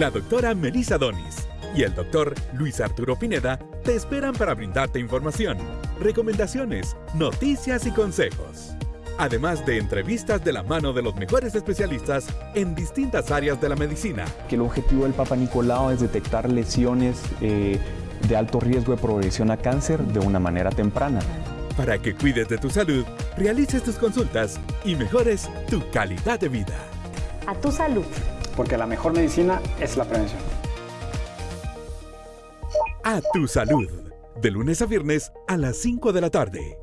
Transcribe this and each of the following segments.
la doctora Melissa Donis y el doctor Luis Arturo Pineda te esperan para brindarte información, recomendaciones, noticias y consejos. Además de entrevistas de la mano de los mejores especialistas en distintas áreas de la medicina. Que el objetivo del Papa Nicolau es detectar lesiones eh, de alto riesgo de progresión a cáncer de una manera temprana. Para que cuides de tu salud, realices tus consultas y mejores tu calidad de vida. A tu salud. Porque la mejor medicina es la prevención. A tu salud. De lunes a viernes a las 5 de la tarde.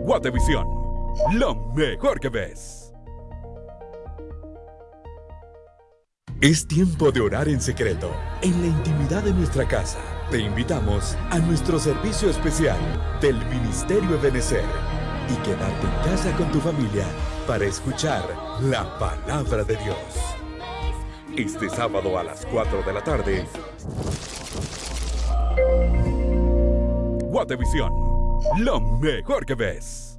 Guatevisión. Lo mejor que ves. Es tiempo de orar en secreto, en la intimidad de nuestra casa. Te invitamos a nuestro servicio especial del Ministerio Ebenecer y quedarte en casa con tu familia para escuchar la palabra de Dios. Este sábado a las 4 de la tarde, Guatevisión, lo mejor que ves.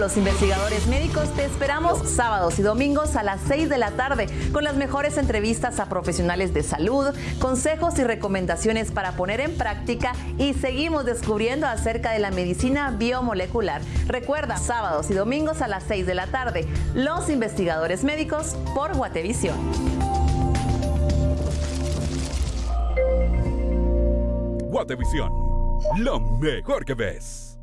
Los investigadores médicos te esperamos sábados y domingos a las 6 de la tarde con las mejores entrevistas a profesionales de salud, consejos y recomendaciones para poner en práctica y seguimos descubriendo acerca de la medicina biomolecular. Recuerda, sábados y domingos a las 6 de la tarde, los investigadores médicos por Guatevisión. Guatevisión, lo mejor que ves.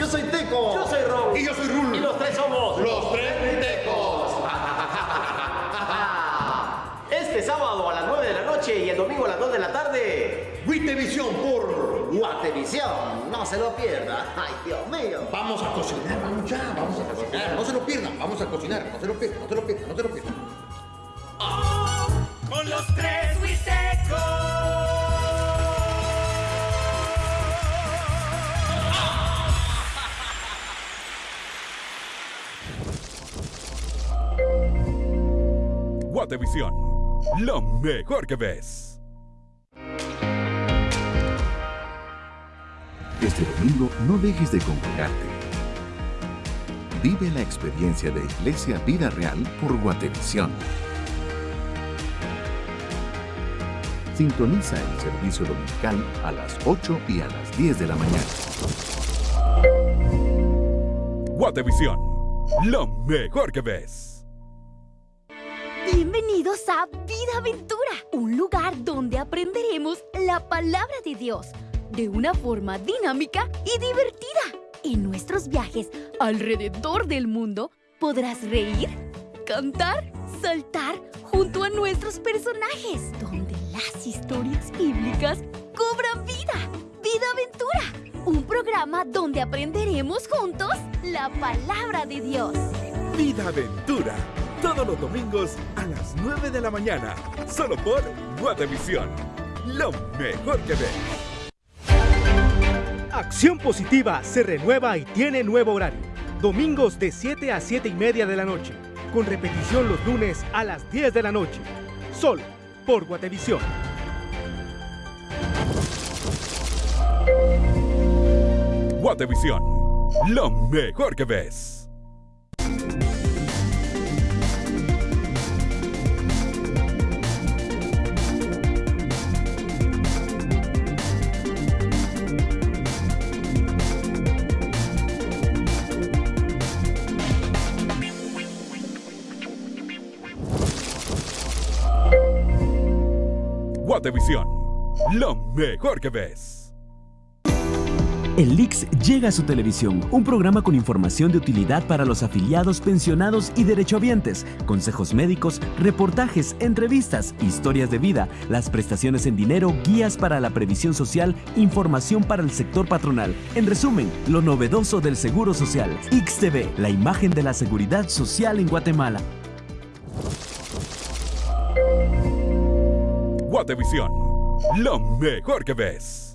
Yo soy Teco. Yo soy Ron. Y yo soy Rulo. Y los tres somos los tres Tecos. este sábado a las 9 de la noche y el domingo a las 2 de la tarde. Guitevisión por Guatevisión. No se lo pierda. Ay, Dios mío. Vamos a cocinar, vamos ya, vamos a cocinar. No se lo pierdan, vamos a cocinar. No se lo pierdan, no se lo pierdan, no se lo pierdan. Guatevisión, lo mejor que ves. Este domingo no dejes de congregarte. Vive la experiencia de Iglesia Vida Real por Guatevisión. Sintoniza el servicio dominical a las 8 y a las 10 de la mañana. Guatevisión, lo mejor que ves. Bienvenidos a Vida Aventura, un lugar donde aprenderemos la palabra de Dios de una forma dinámica y divertida. En nuestros viajes alrededor del mundo podrás reír, cantar, saltar junto a nuestros personajes, donde las historias bíblicas cobran vida. Vida Aventura, un programa donde aprenderemos juntos la palabra de Dios. Vida Aventura todos los domingos a las 9 de la mañana, solo por Guatevisión. Lo mejor que ves. Acción Positiva se renueva y tiene nuevo horario. Domingos de 7 a 7 y media de la noche, con repetición los lunes a las 10 de la noche. Solo por Guatevisión. Guatevisión, lo mejor que ves. Guatevisión, lo mejor que ves. El llega a su televisión, un programa con información de utilidad para los afiliados, pensionados y derechohabientes, consejos médicos, reportajes, entrevistas, historias de vida, las prestaciones en dinero, guías para la previsión social, información para el sector patronal. En resumen, lo novedoso del Seguro Social. XTV, la imagen de la seguridad social en Guatemala. Guatevisión, lo mejor que ves.